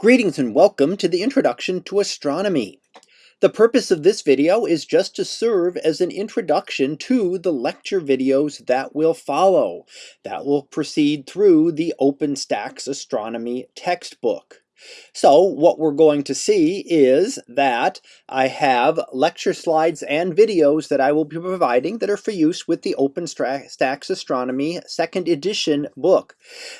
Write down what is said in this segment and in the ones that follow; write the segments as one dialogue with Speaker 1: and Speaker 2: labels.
Speaker 1: Greetings and welcome to the Introduction to Astronomy. The purpose of this video is just to serve as an introduction to the lecture videos that will follow, that will proceed through the OpenStax Astronomy textbook. So what we're going to see is that I have lecture slides and videos that I will be providing that are for use with the OpenStax Astronomy second edition book.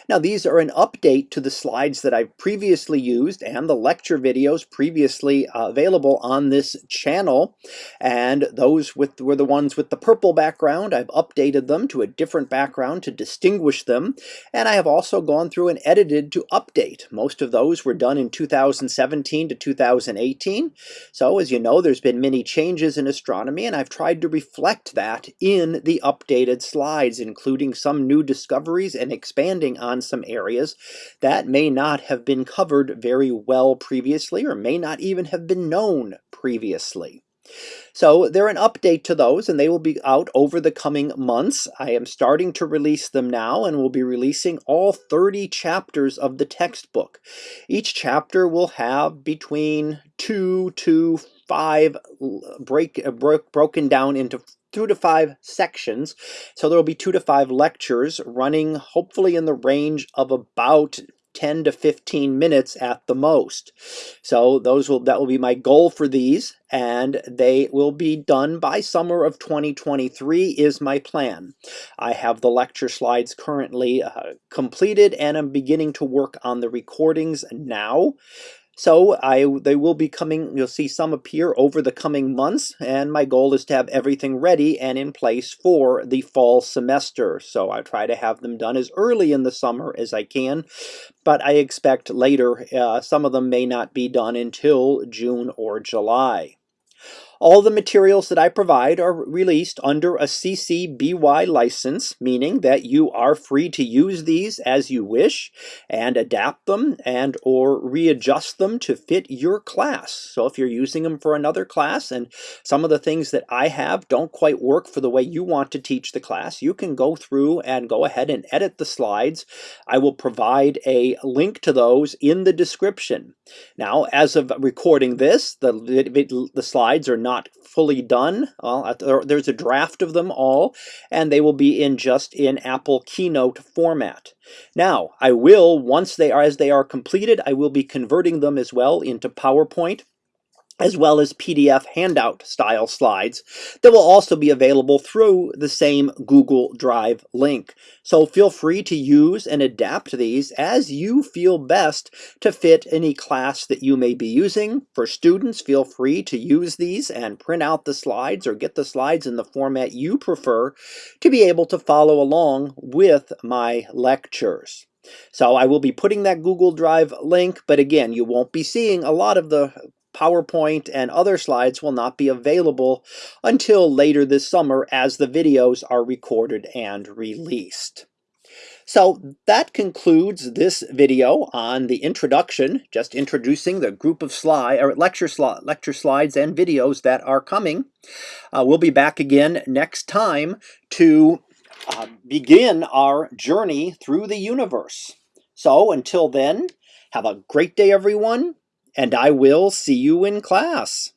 Speaker 1: Now these are an update to the slides that I've previously used and the lecture videos previously uh, available on this channel and those with were the ones with the purple background. I've updated them to a different background to distinguish them and I have also gone through and edited to update. Most of those were were done in 2017 to 2018. So as you know, there's been many changes in astronomy, and I've tried to reflect that in the updated slides, including some new discoveries and expanding on some areas that may not have been covered very well previously or may not even have been known previously. So they're an update to those and they will be out over the coming months. I am starting to release them now and will be releasing all 30 chapters of the textbook. Each chapter will have between two to five break, uh, broke, broken down into two to five sections. So there will be two to five lectures running hopefully in the range of about 10 to 15 minutes at the most. So those will that will be my goal for these and they will be done by summer of 2023 is my plan. I have the lecture slides currently uh, completed and I'm beginning to work on the recordings now. So I they will be coming, you'll see some appear over the coming months, and my goal is to have everything ready and in place for the fall semester. So I try to have them done as early in the summer as I can, but I expect later uh, some of them may not be done until June or July. All the materials that I provide are released under a CC BY license, meaning that you are free to use these as you wish and adapt them and or readjust them to fit your class. So if you're using them for another class and some of the things that I have don't quite work for the way you want to teach the class, you can go through and go ahead and edit the slides. I will provide a link to those in the description. Now, as of recording this, the, the slides are not not fully done. there's a draft of them all, and they will be in just in Apple Keynote format. Now, I will, once they are, as they are completed, I will be converting them as well into PowerPoint as well as PDF handout style slides that will also be available through the same Google Drive link. So feel free to use and adapt these as you feel best to fit any class that you may be using. For students, feel free to use these and print out the slides or get the slides in the format you prefer to be able to follow along with my lectures. So I will be putting that Google Drive link, but again, you won't be seeing a lot of the PowerPoint and other slides will not be available until later this summer as the videos are recorded and released. So that concludes this video on the introduction, just introducing the group of slide or lecture, sli lecture slides and videos that are coming. Uh, we'll be back again next time to uh, begin our journey through the universe. So until then, have a great day everyone and I will see you in class.